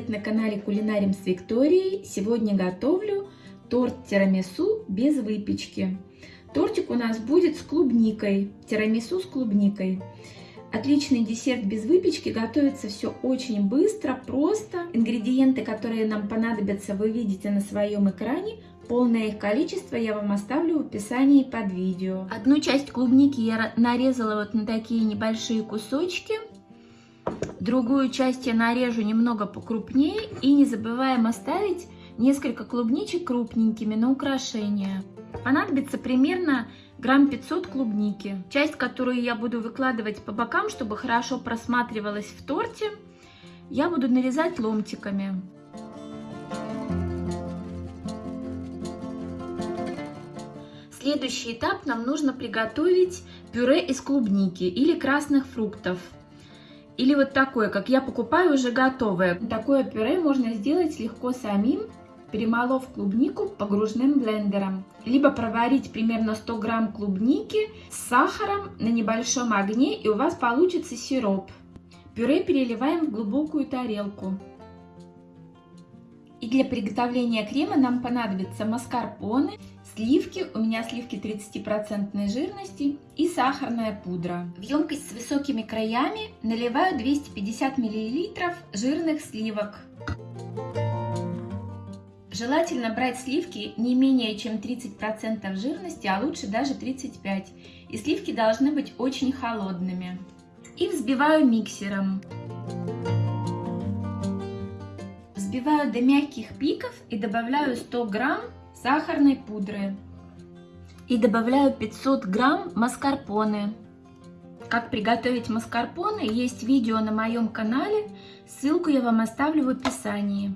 привет на канале Кулинарим с Викторией. Сегодня готовлю торт тирамису без выпечки. Тортик у нас будет с клубникой, тирамису с клубникой. Отличный десерт без выпечки, готовится все очень быстро, просто. Ингредиенты, которые нам понадобятся, вы видите на своем экране. Полное их количество я вам оставлю в описании под видео. Одну часть клубники я нарезала вот на такие небольшие кусочки. Другую часть я нарежу немного покрупнее. И не забываем оставить несколько клубничек крупненькими на украшение. Понадобится примерно грамм 500 клубники. Часть, которую я буду выкладывать по бокам, чтобы хорошо просматривалась в торте, я буду нарезать ломтиками. Следующий этап нам нужно приготовить пюре из клубники или красных фруктов. Или вот такое, как я покупаю уже готовое. Такое пюре можно сделать легко самим, перемолов клубнику погружным блендером. Либо проварить примерно 100 грамм клубники с сахаром на небольшом огне, и у вас получится сироп. Пюре переливаем в глубокую тарелку. И для приготовления крема нам понадобится маскарпоне, сливки, у меня сливки 30% жирности и сахарная пудра. В емкость с высокими краями наливаю 250 мл жирных сливок. Желательно брать сливки не менее чем 30% жирности, а лучше даже 35%. И сливки должны быть очень холодными. И взбиваю миксером. Взбиваю до мягких пиков и добавляю 100 грамм сахарной пудры. И добавляю 500 грамм маскарпоне. Как приготовить маскарпоне, есть видео на моем канале, ссылку я вам оставлю в описании.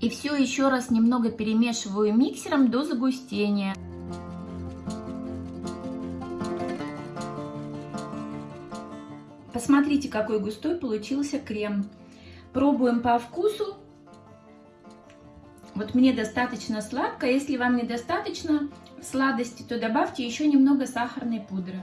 И все еще раз немного перемешиваю миксером до загустения. Посмотрите, какой густой получился крем. Пробуем по вкусу. Вот мне достаточно сладко. Если вам недостаточно сладости, то добавьте еще немного сахарной пудры.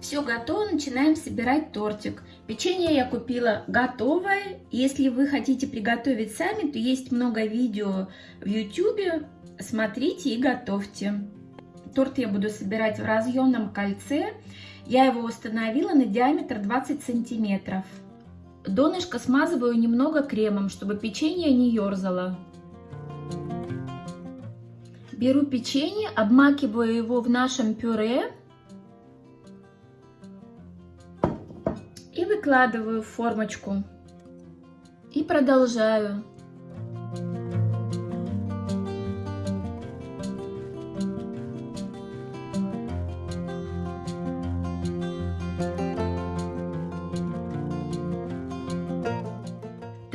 Все готово, начинаем собирать тортик. Печенье я купила готовое. Если вы хотите приготовить сами, то есть много видео в YouTube. Смотрите и готовьте. Торт я буду собирать в разъемном кольце. Я его установила на диаметр 20 сантиметров. Донышко смазываю немного кремом, чтобы печенье не ерзало. Беру печенье, обмакиваю его в нашем пюре и выкладываю в формочку. И продолжаю.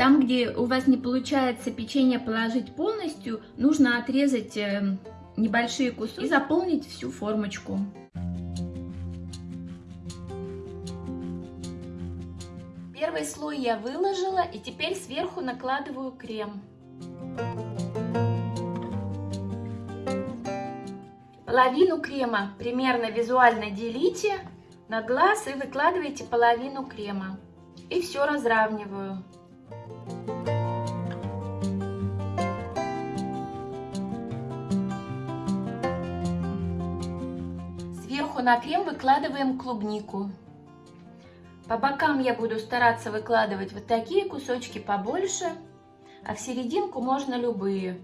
Там, где у вас не получается печенье положить полностью, нужно отрезать э, небольшие куски и заполнить всю формочку. Первый слой я выложила и теперь сверху накладываю крем. Половину крема примерно визуально делите на глаз и выкладывайте половину крема. И все разравниваю. Сверху на крем выкладываем клубнику. По бокам я буду стараться выкладывать вот такие кусочки побольше, а в серединку можно любые.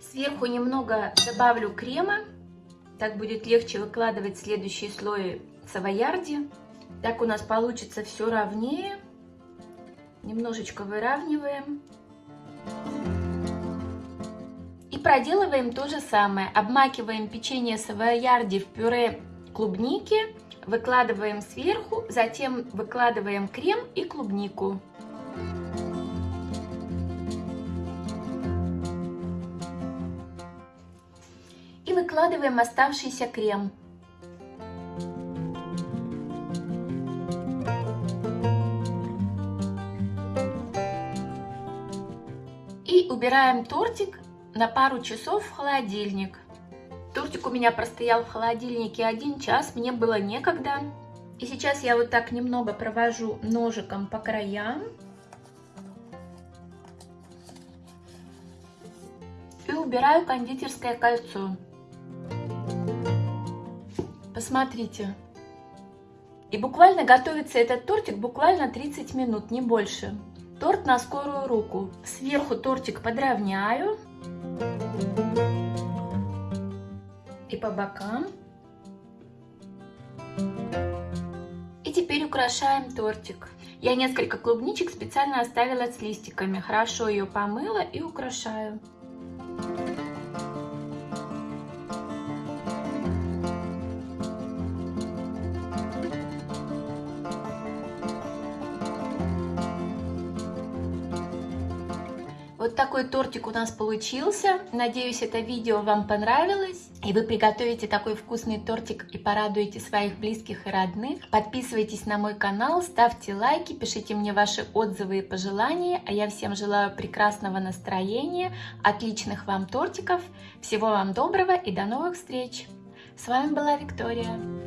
Сверху немного добавлю крема, так будет легче выкладывать следующий слой савоярди. Так у нас получится все ровнее. Немножечко выравниваем. И проделываем то же самое. Обмакиваем печенье савоярди в пюре клубники, выкладываем сверху, затем выкладываем крем и клубнику. И выкладываем оставшийся крем. Убираем тортик на пару часов в холодильник. Тортик у меня простоял в холодильнике один час, мне было некогда. И сейчас я вот так немного провожу ножиком по краям. И убираю кондитерское кольцо. Посмотрите. И буквально готовится этот тортик буквально 30 минут, не больше. Торт на скорую руку. Сверху тортик подровняю. И по бокам. И теперь украшаем тортик. Я несколько клубничек специально оставила с листиками. Хорошо ее помыла и украшаю. Вот такой тортик у нас получился. Надеюсь, это видео вам понравилось. И вы приготовите такой вкусный тортик и порадуете своих близких и родных. Подписывайтесь на мой канал, ставьте лайки, пишите мне ваши отзывы и пожелания. А я всем желаю прекрасного настроения, отличных вам тортиков. Всего вам доброго и до новых встреч. С вами была Виктория.